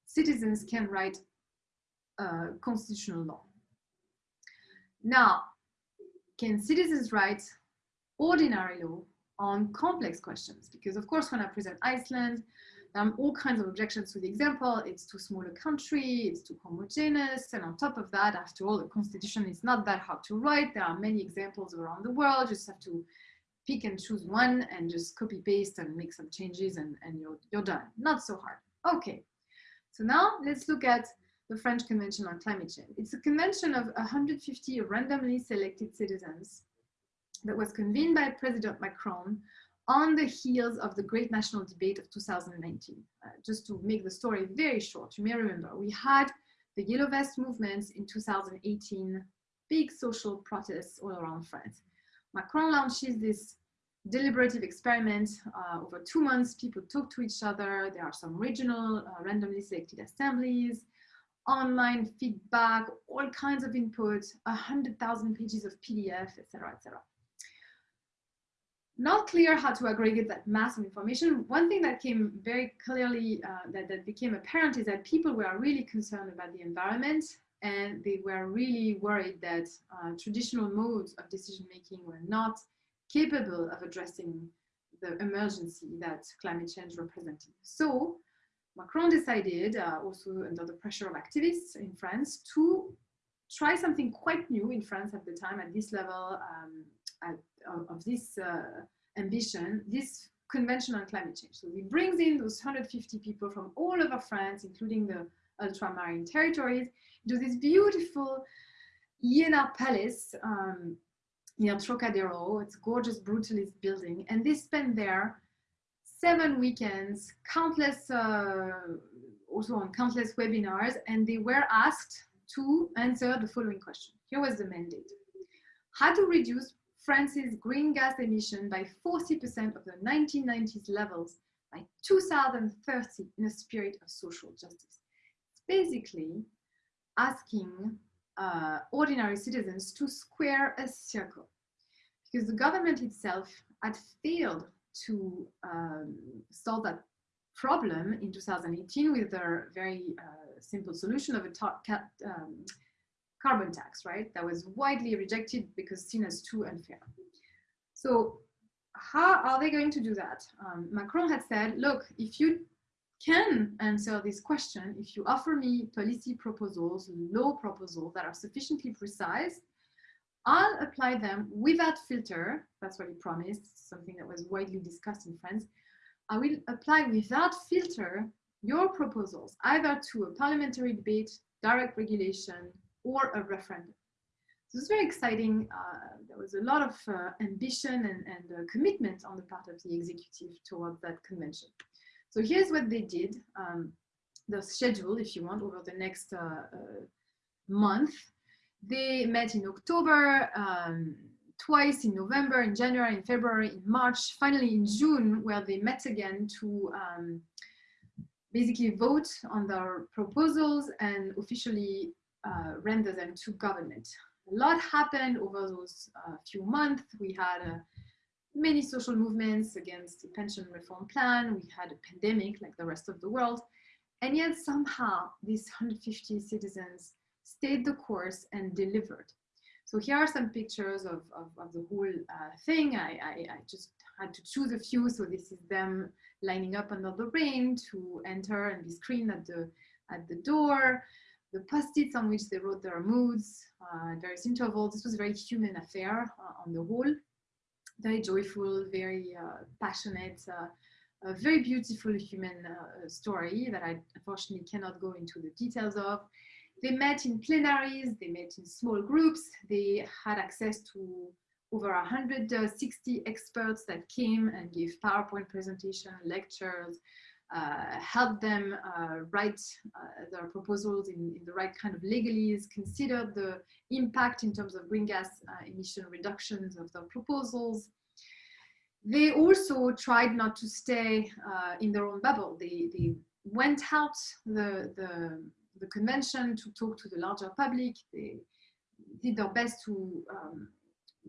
citizens can write constitutional law. Now, can citizens write ordinary law on complex questions? Because of course, when I present Iceland, there are all kinds of objections to the example. It's too small a country, it's too homogeneous. And on top of that, after all, the constitution is not that hard to write. There are many examples around the world. You just have to pick and choose one and just copy paste and make some changes and, and you're, you're done. Not so hard. Okay. So now let's look at the French Convention on Climate Change. It's a convention of 150 randomly selected citizens that was convened by President Macron on the heels of the great national debate of 2019. Uh, just to make the story very short, you may remember we had the Yellow Vest movements in 2018, big social protests all around France. Macron launches this deliberative experiment uh, over two months. People talk to each other. There are some regional uh, randomly selected assemblies online feedback, all kinds of input, 100,000 pages of PDF, etc., etc. Not clear how to aggregate that mass of information. One thing that came very clearly, uh, that, that became apparent is that people were really concerned about the environment and they were really worried that uh, traditional modes of decision-making were not capable of addressing the emergency that climate change represented. So Macron decided, uh, also under the pressure of activists in France, to try something quite new in France at the time, at this level um, at, of, of, this uh, ambition, this convention on climate change. So he brings in those 150 people from all over France, including the ultramarine territories, to this beautiful Iéna Palace um, near Trocadero. It's a gorgeous brutalist building. And they spend there seven weekends, countless, uh, also on countless webinars, and they were asked to answer the following question. Here was the mandate. How to reduce France's green gas emission by 40% of the 1990s levels by 2030 in a spirit of social justice. It's basically asking uh, ordinary citizens to square a circle because the government itself had failed to um, solve that problem in 2018 with their very uh, simple solution of a um, carbon tax, right? That was widely rejected because seen as too unfair. So how are they going to do that? Um, Macron had said, look, if you can answer this question, if you offer me policy proposals, law proposals that are sufficiently precise, I'll apply them without filter. That's what he promised, something that was widely discussed in France. I will apply without filter your proposals, either to a parliamentary debate, direct regulation, or a referendum. So it's very exciting. Uh, there was a lot of uh, ambition and, and uh, commitment on the part of the executive towards that convention. So here's what they did, um, the schedule, if you want, over the next uh, uh, month. They met in October, um, twice in November, in January, in February, in March, finally in June, where they met again to um, basically vote on their proposals and officially uh, render them to government. A lot happened over those uh, few months. We had uh, many social movements against the pension reform plan. We had a pandemic like the rest of the world. And yet somehow these 150 citizens stayed the course and delivered. So here are some pictures of, of, of the whole uh, thing. I, I, I, just had to choose a few. So this is them lining up under the rain to enter and be screened at the, at the door. The post-its on which they wrote their moods uh, various intervals. This was a very human affair uh, on the whole. Very joyful, very uh, passionate, uh, a very beautiful human uh, story that I unfortunately cannot go into the details of. They met in plenaries, they met in small groups, they had access to over 160 experts that came and gave PowerPoint presentation, lectures, uh, helped them uh, write uh, their proposals in, in, the right kind of legalese, considered the impact in terms of green gas uh, emission reductions of their proposals. They also tried not to stay uh, in their own bubble. They, they went out the, the the convention to talk to the larger public. They did their best to um,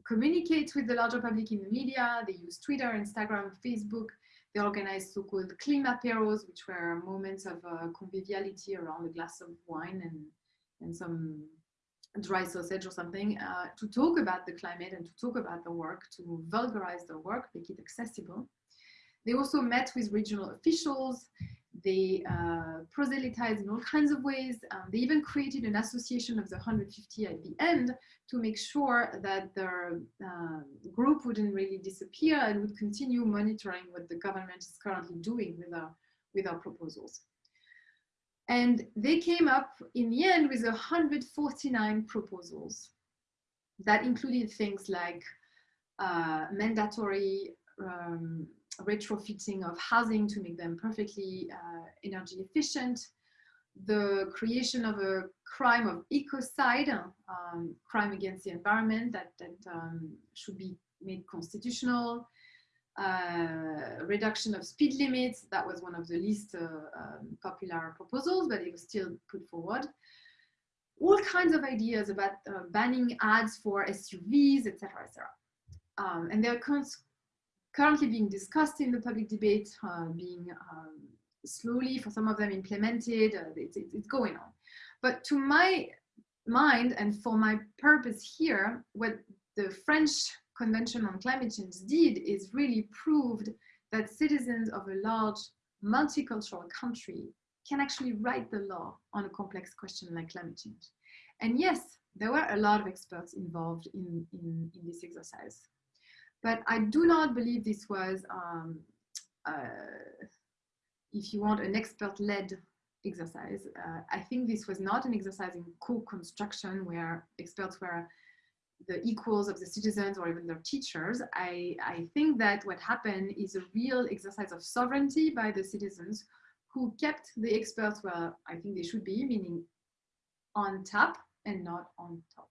communicate with the larger public in the media. They used Twitter, Instagram, Facebook. They organized so-called climaperos, which were moments of uh, conviviality around a glass of wine and, and some dry sausage or something uh, to talk about the climate and to talk about the work, to vulgarize the work, make it accessible. They also met with regional officials they uh, proselytized in all kinds of ways. Um, they even created an association of the 150 at the end to make sure that their uh, group wouldn't really disappear and would continue monitoring what the government is currently doing with our, with our proposals. And they came up in the end with 149 proposals that included things like uh, mandatory um, retrofitting of housing to make them perfectly uh, energy efficient, the creation of a crime of ecocide, um, crime against the environment that, that um, should be made constitutional, uh, reduction of speed limits, that was one of the least uh, um, popular proposals, but it was still put forward. All kinds of ideas about uh, banning ads for SUVs, etc., etc. Um, and there are currently being discussed in the public debate, uh, being um, slowly, for some of them, implemented. Uh, it's, it's going on. But to my mind and for my purpose here, what the French Convention on Climate Change did is really proved that citizens of a large multicultural country can actually write the law on a complex question like climate change. And yes, there were a lot of experts involved in, in, in this exercise. But I do not believe this was, um, uh, if you want, an expert-led exercise. Uh, I think this was not an exercise in co-construction where experts were the equals of the citizens or even their teachers. I, I think that what happened is a real exercise of sovereignty by the citizens who kept the experts where I think they should be, meaning on top and not on top.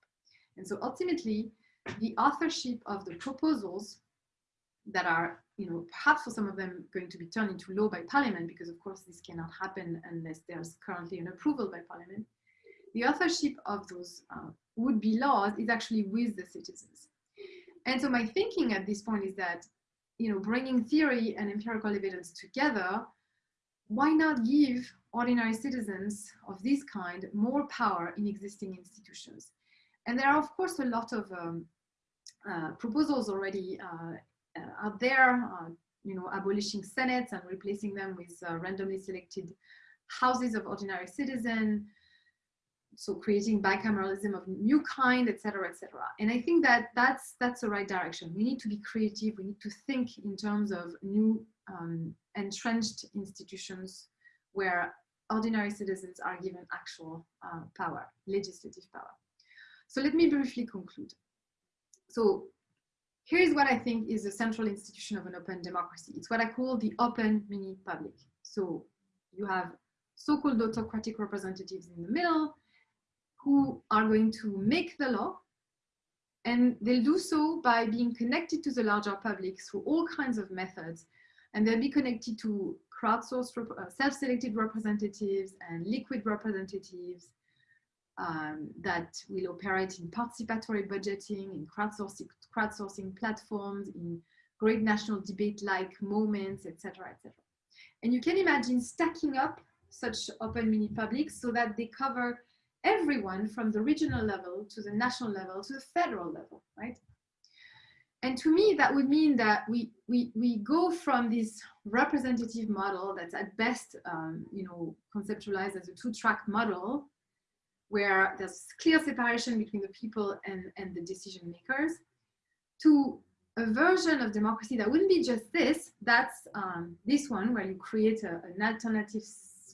And so ultimately, the authorship of the proposals that are, you know, perhaps for some of them going to be turned into law by parliament, because of course this cannot happen unless there's currently an approval by parliament. The authorship of those uh, would-be laws is actually with the citizens. And so my thinking at this point is that, you know, bringing theory and empirical evidence together, why not give ordinary citizens of this kind more power in existing institutions? And there are, of course, a lot of um, proposals already uh, uh, out there, you know, abolishing senates and replacing them with randomly selected houses of ordinary citizen, so creating bicameralism of new kind, etc., etc. And I think that that's that's the right direction. We need to be creative. We need to think in terms of new um, entrenched institutions where ordinary citizens are given actual uh, power, legislative power. So let me briefly conclude. So here's what I think is the central institution of an open democracy. It's what I call the open mini public. So you have so-called lottocratic representatives in the middle who are going to make the law and they'll do so by being connected to the larger public through all kinds of methods. And they'll be connected to crowdsourced, uh, self-selected representatives and liquid representatives um, that will operate in participatory budgeting, in crowdsourcing, crowdsourcing platforms, in great national debate-like moments, etc., etc. And you can imagine stacking up such open mini publics so that they cover everyone from the regional level to the national level to the federal level, right? And to me, that would mean that we, we, we go from this representative model that's at best, um, you know, conceptualized as a two-track model, where there's clear separation between the people and, and the decision makers, to a version of democracy that wouldn't be just this, that's um, this one, where you create a, an alternative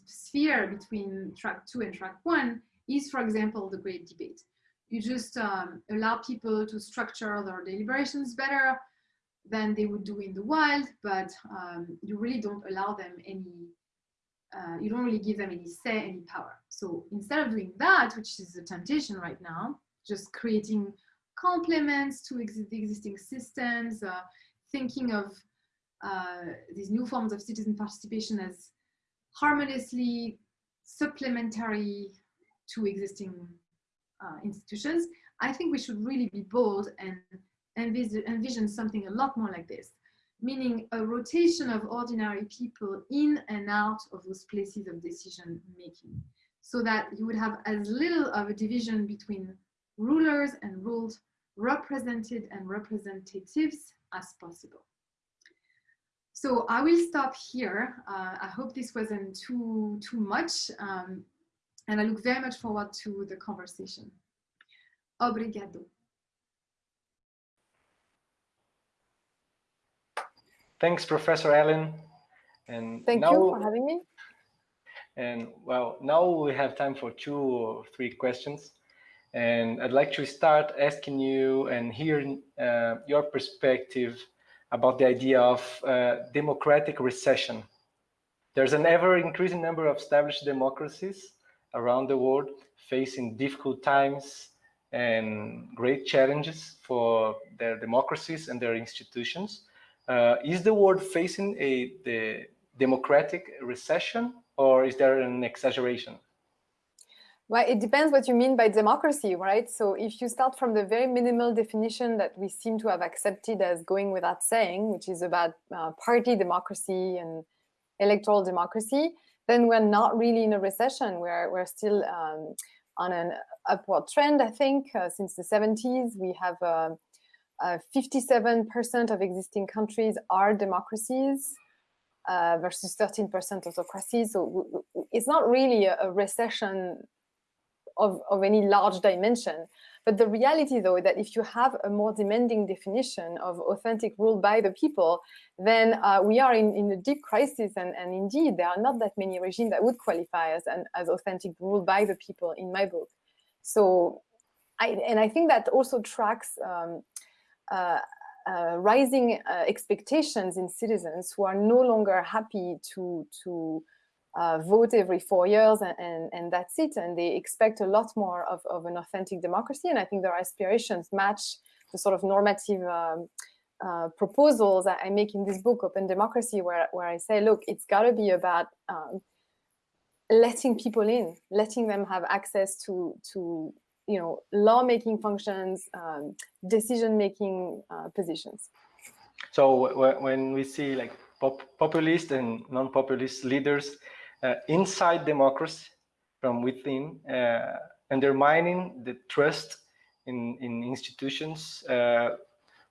sphere between track two and track one, is, for example, the great debate. You just um, allow people to structure their deliberations better than they would do in the wild, but um, you really don't allow them any, uh, you don't really give them any say, any power. So instead of doing that, which is a temptation right now, just creating complements to ex the existing systems, uh, thinking of uh, these new forms of citizen participation as harmoniously supplementary to existing uh, institutions, I think we should really be bold and envis envision something a lot more like this, meaning a rotation of ordinary people in and out of those places of decision making, so that you would have as little of a division between rulers and ruled, represented and representatives as possible. So I will stop here. Uh, I hope this wasn't too, too much. Um, and I look very much forward to the conversation. Obrigado. Thanks, Professor Allen. And Thank now, you for having me. And well, now we have time for two or three questions. And I'd like to start asking you and hearing uh, your perspective about the idea of uh, democratic recession. There's an ever increasing number of established democracies around the world facing difficult times and great challenges for their democracies and their institutions. Uh, is the world facing a the democratic recession or is there an exaggeration? Well, it depends what you mean by democracy, right? So if you start from the very minimal definition that we seem to have accepted as going without saying, which is about uh, party democracy and electoral democracy, then we're not really in a recession. We're, we're still um, on an upward trend, I think, uh, since the 70s. We have 57% uh, of existing countries are democracies uh, versus 13% autocracies. So it's not really a, recession of, of any large dimension. But the reality, though, is that if you have a more demanding definition of authentic rule by the people, then uh, we are in, in a deep crisis. And, and indeed, there are not that many regimes that would qualify as, an, as authentic rule by the people in my book. So, I, and I think that also tracks um, rising uh, expectations in citizens who are no longer happy to, to uh, vote every four years and, and, and, that's it. And they expect a lot more of, of an authentic democracy. And I think their aspirations match the sort of normative um, uh, proposals that I make in this book, Open Democracy, where, where I say, look, it's got to be about um, letting people in, letting them have access to, to you know, lawmaking functions, um, decision-making uh, positions. So when we see like pop populist and non-populist leaders uh, inside democracy from within, uh, undermining the trust in, in institutions. Uh,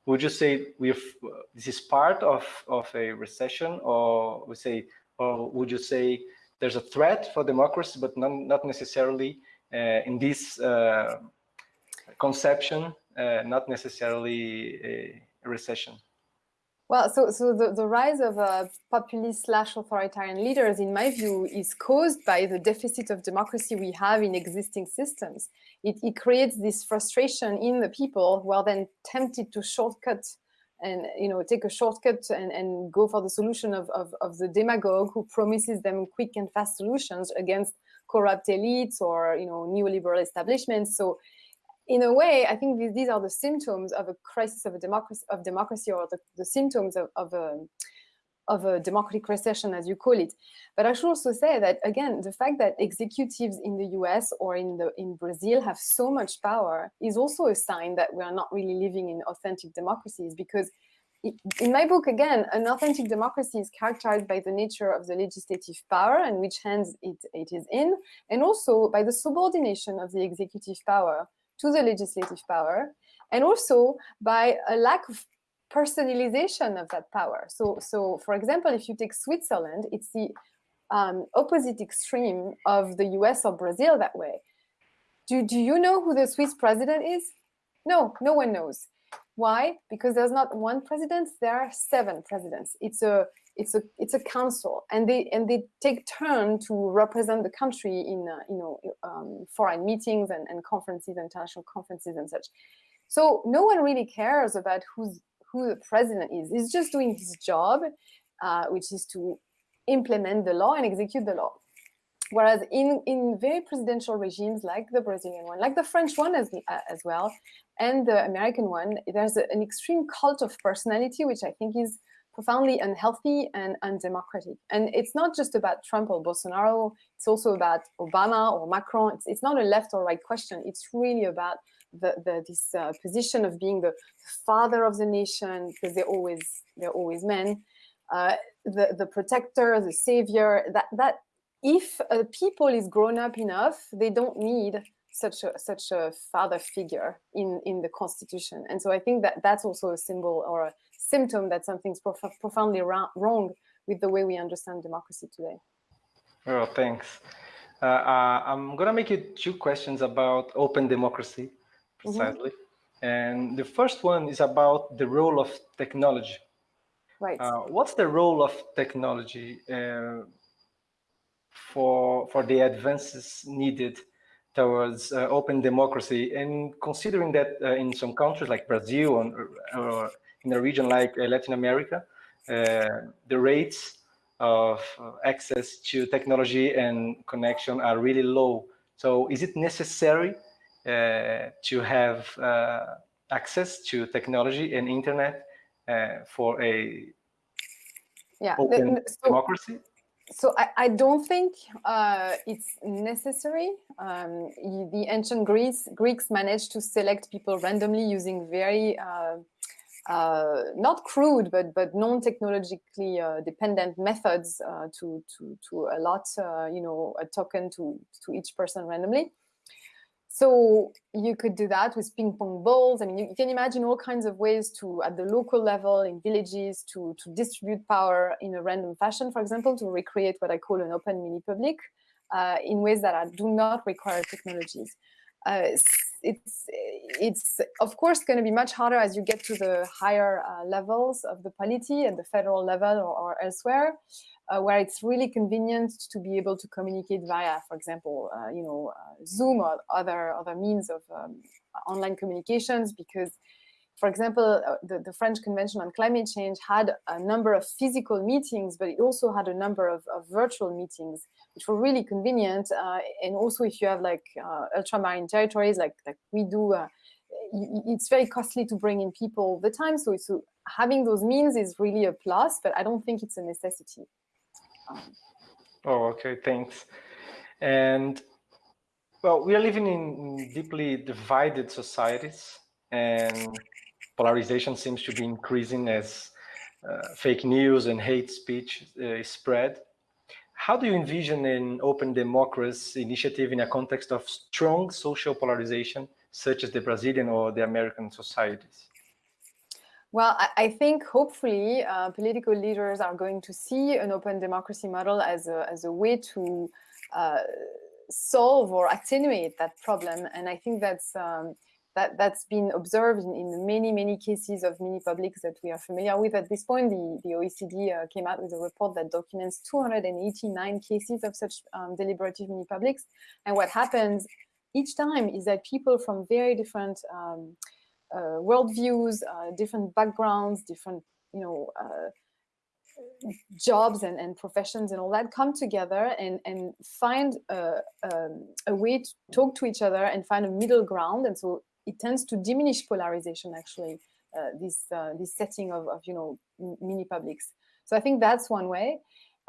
would you say we this is part of, of a recession or we say, or would you say there's a threat for democracy, but not, not necessarily in this uh, conception, uh, not necessarily a recession? Well, so, so the, the rise of uh, populist slash authoritarian leaders, in my view, is caused by the deficit of democracy we have in existing systems. It, it creates this frustration in the people who are then tempted to shortcut and you know take a shortcut and, and go for the solution of, of, of the demagogue who promises them quick and fast solutions against corrupt elites or you know neoliberal establishments. So in a way, I think these, are the symptoms of a crisis of a democracy of democracy or the, the symptoms of, of a of a democratic recession, as you call it. But I should also say that again, the fact that executives in the US or in the in Brazil have so much power is also a sign that we are not really living in authentic democracies because in my book, again, an authentic democracy is characterized by the nature of the legislative power and which hands it, it is in, and also by the subordination of the executive power to the legislative power, and also by a lack of personalization of that power. So, so for example, if you take Switzerland, it's the um, opposite extreme of the US or Brazil that way. Do, do you know who the Swiss president is? No, no one knows. Why? Because there's not one president, there are seven presidents. It's a it's a it's a council, and they and they take turn to represent the country in uh, you know um, foreign meetings and, and conferences, international conferences and such. So no one really cares about who's who the president is. He's just doing his job, uh, which is to implement the law and execute the law. Whereas in, in very presidential regimes like the Brazilian one, like the French one as, uh, as well, and the American one, there's a, an extreme cult of personality, which I think is profoundly unhealthy and undemocratic. And it's not just about Trump or Bolsonaro, it's also about Obama or Macron. It's, it's not a left or right question. It's really about the, the this uh, position of being the father of the nation because they're always they're always men uh, the the protector the savior that that if a people is grown up enough they don't need such a such a father figure in in the constitution and so i think that that's also a symbol or a symptom that something's prof profoundly wrong with the way we understand democracy today oh thanks uh, uh, i'm gonna make you two questions about open democracy Mm-hmm. precisely. Mm -hmm. And the first one is about the role of technology. Right. Uh, what's the role of technology uh, for for the advances needed towards uh, open democracy? And considering that uh, in some countries like Brazil or, or in a region like uh, Latin America, uh, the rates of access to technology and connection are really low. So is it necessary uh, to have uh, access to technology and internet uh, for a yeah. open so, democracy? So I, I don't think uh, it's necessary. Um, the ancient Greeks, Greeks managed to select people randomly using very uh, uh, not crude, but but non-technologically dependent methods to to to allot you know a token to to each person randomly. So you could do that with ping pong balls. I mean, you, you, can imagine all kinds of ways to, at the local level, in villages, to, to distribute power in a random fashion, for example, to recreate what I call an open mini public uh, in ways that are, do not require technologies. Uh, it's, it's of course going to be much harder as you get to the higher uh, levels of the polity at the federal level or, or elsewhere uh, where it's really convenient to be able to communicate via, for example, uh, you know, uh, Zoom or other other means of um, online communications. Because, for example, uh, the, the French Convention on Climate Change had a number of physical meetings, but it also had a number of, of virtual meetings, which were really convenient. Uh, and also, if you have like uh, ultramarine territories, like like we do. it's very costly to bring in people all the time. So, so having those means is really a plus, but I don't think it's a necessity. Oh, okay, thanks. And well, we are living in deeply divided societies and polarization seems to be increasing as uh, fake news and hate speech uh, spread. How do you envision an open democracy initiative in a context of strong social polarization, such as the Brazilian or the American societies? Well, I, I think hopefully uh, political leaders are going to see an open democracy model as a, as a way to uh, solve or attenuate that problem. And I think that's um, that, that's been observed in, in, many, many cases of mini publics that we are familiar with. At this point, the, the OECD uh, came out with a report that documents 289 cases of such um, deliberative mini publics. And what happens each time is that people from very different um, uh, worldviews, uh, different backgrounds, different, you know, uh, jobs and, and professions and all that come together and, and find a, um, a way to talk to each other and find a middle ground. And so it tends to diminish polarization, actually, uh, this, uh, this setting of, of, you know, mini publics. So I think that's one way.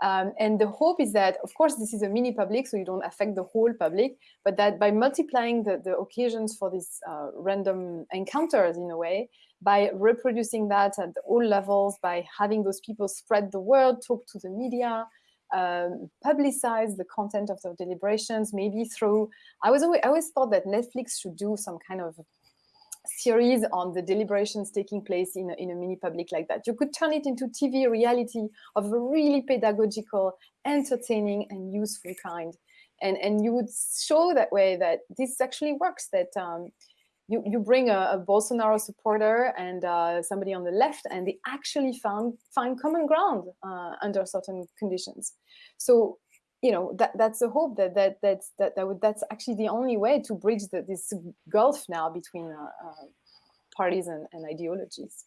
Um, and the hope is that, of course, this is a mini public, so you don't affect the whole public, but that by multiplying the, the occasions for these uh, random encounters in a way, by reproducing that at all levels, by having those people spread the word, talk to the media, um, publicize the content of the deliberations, maybe through, I was always, I always thought that Netflix should do some kind of series on the deliberations taking place in a, in a mini public like that. You could turn it into TV reality of a really pedagogical, entertaining and useful kind. And, and you would show that way that this actually works, that um, you, you bring a, a Bolsonaro supporter and uh, somebody on the left and they actually found, find common ground uh, under certain conditions. So you know that that's the hope that that that's that, that would that's actually the only way to bridge the, this gulf now between uh, uh, parties and, and ideologies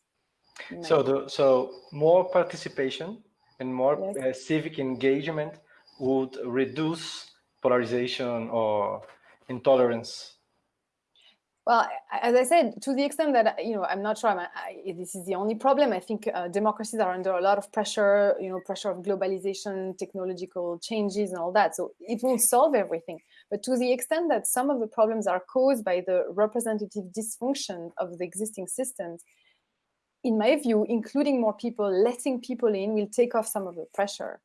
so the so more participation and more yes. uh, civic engagement would reduce polarization or intolerance well, as I said, to the extent that, you know, I'm not sure I'm, I, this is the only problem. I think uh, democracies are under a lot of pressure, you know, pressure of globalization, technological changes and all that. So it won't solve everything. But to the extent that some of the problems are caused by the representative dysfunction of the existing systems, in my view, including more people, letting people in will take off some of the pressure.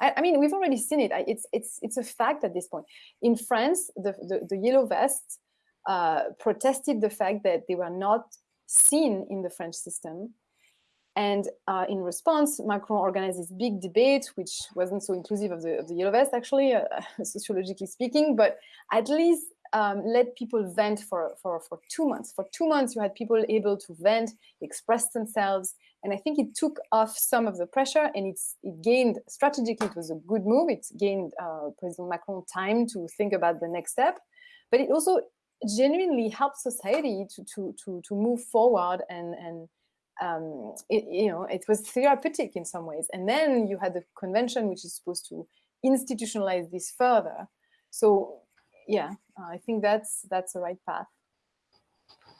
I, mean, we've already seen it. It's, it's, it's a fact at this point. In France, the, the, the yellow vests, uh, protested the fact that they were not seen in the French system. And uh, in response, Macron organized this big debate, which wasn't so inclusive of the, of the yellow vest, actually, uh, sociologically speaking, but at least um, let people vent for, for, for two months. For two months, you had people able to vent, express themselves, and I think it took off some of the pressure and it's, it gained, strategically, it was a good move. It gained uh, President Macron time to think about the next step, but it also genuinely help society to to to to move forward and and um, it, you know it was therapeutic in some ways. And then you had the convention which is supposed to institutionalize this further. So yeah i think that's that's the right path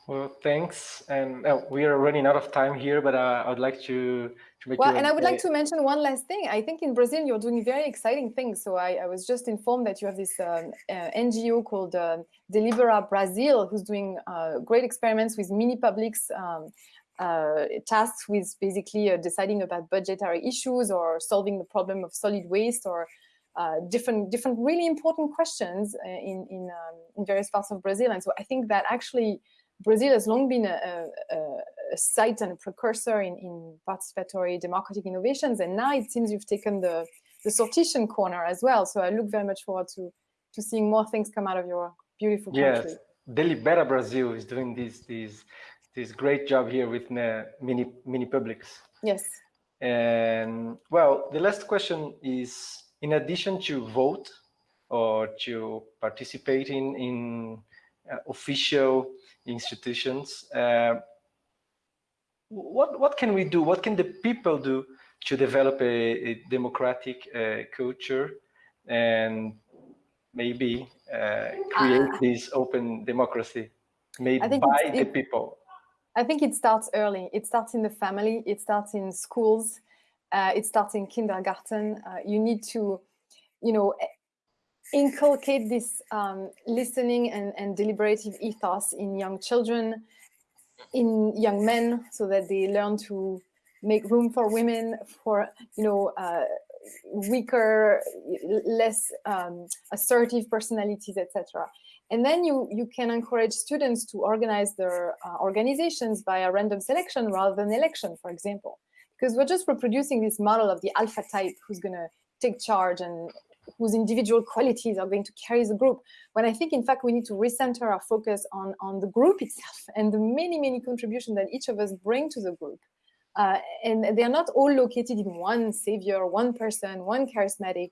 well, thanks. And uh, we are running out of time here, but uh, I would like to, to make Well, and I would like to mention one last thing. I think in Brazil, you're doing very exciting things. So I, I was just informed that you have this um, uh, NGO called uh, Delibera Brazil, who's doing uh, great experiments with mini publics um, uh, tasks with basically deciding about budgetary issues or solving the problem of solid waste or uh, different different really important questions in in, um, in various parts of Brazil. And so I think that actually Brazil has long been a, a, a site and a precursor in, in, participatory democratic innovations, and now it seems you've taken the, the sortition corner as well. So I look very much forward to, to seeing more things come out of your beautiful country. Yes, Delibera Brazil is doing this, this, this great job here with mini, mini publics. Yes. And well, the last question is, in addition to vote or to participating in uh, official institutions. Uh, what what can we do? What can the people do to develop a, a democratic uh, culture and maybe uh, create this open democracy made by the it, people? I think it starts early. It starts in the family. It starts in schools. Uh, it starts in kindergarten. Uh, you need to, you know, inculcate this um, listening and, and deliberative ethos in young children, in young men, so that they learn to make room for women, for you know uh, weaker, less um, assertive personalities, etc. And then you you can encourage students to organize their uh, organizations by a random selection rather than election, for example, because we're just reproducing this model of the alpha type who's going to take charge and whose individual qualities are going to carry the group. When I think, in fact, we need to recenter our focus on, on the group itself and the many, many contributions that each of us bring to the group. Uh, and they're not all located in one savior, one person, one charismatic,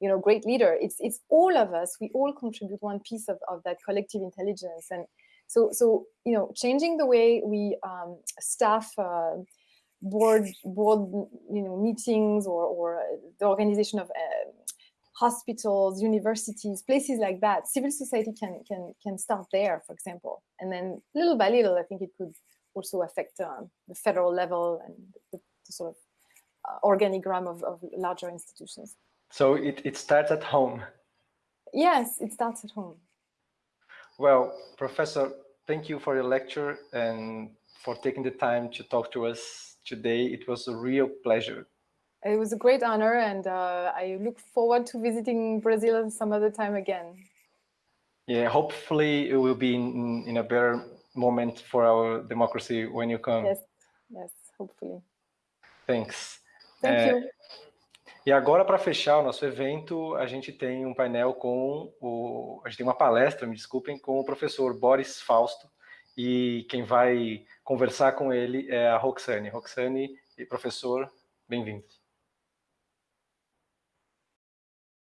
you know, great leader. It's it's all of us. We all contribute one piece of, of that collective intelligence. And So, so you know, changing the way we um, staff uh, board board you know meetings or or the organization of uh, hospitals, universities, places like that. Civil society can can can start there, for example, and then little by little, I think it could also affect um, the federal level and the, the sort of uh, organigram of, of larger institutions. So it, it starts at home. Yes, it starts at home. Well, Professor, thank you for your lecture and for taking the time to talk to us today. It was a real pleasure. It was a great honor and uh, I look forward to visiting Brazil some other time again. Yeah, hopefully it will be in, in a better moment for our democracy when you come. Yes, yes, hopefully. Thanks. Thank é, you. E agora, para fechar o nosso evento, a gente tem um painel com o. A gente tem uma palestra, me desculpem, com o professor Boris Fausto. E quem vai conversar com ele é a Roxane. Roxane e professor, bem-vindos.